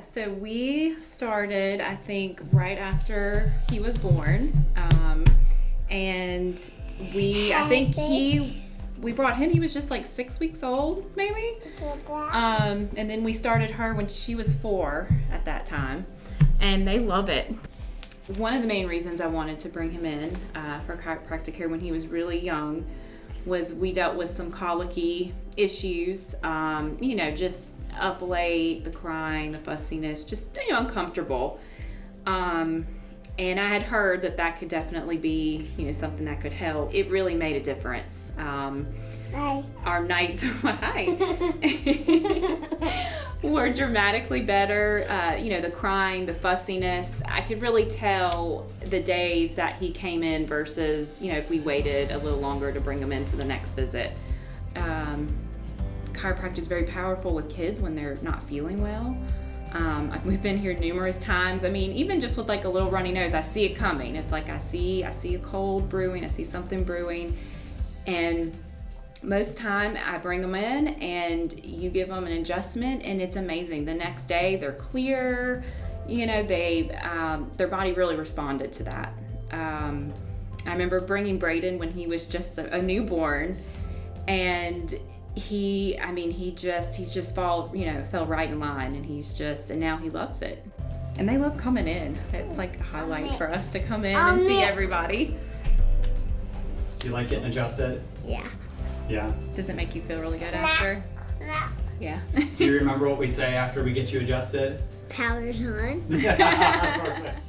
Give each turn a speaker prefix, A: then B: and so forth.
A: so we started, I think, right after he was born. Um, and we, I think he, we brought him, he was just like six weeks old, maybe. Um, and then we started her when she was four at that time. And they love it. One of the main reasons I wanted to bring him in uh, for chiropractic care when he was really young was we dealt with some colicky issues, um, you know, just up late, the crying, the fussiness, just you know uncomfortable. Um, and I had heard that that could definitely be you know something that could help. It really made a difference. Um,
B: Hi.
A: our nights hi were dramatically better uh, you know the crying the fussiness. I could really tell the days that he came in versus you know if we waited a little longer to bring him in for the next visit. Um, chiropractic is very powerful with kids when they're not feeling well. Um, we've been here numerous times. I mean even just with like a little runny nose i see it coming. It's like i see i see a cold brewing i see something brewing. And most time I bring them in and you give them an adjustment and it's amazing. The next day they're clear, you know, they um, their body really responded to that. Um, I remember bringing Braden when he was just a, a newborn, and he, I mean, he just he's just fall, you know, fell right in line, and he's just and now he loves it. And they love coming in. It's like a highlight for us to come in and see everybody.
C: Do you like getting adjusted?
B: Yeah.
C: Yeah.
A: Does it make you feel really good after? Yeah.
C: Do you remember what we say after we get you adjusted?
B: Powers on.
C: Perfect.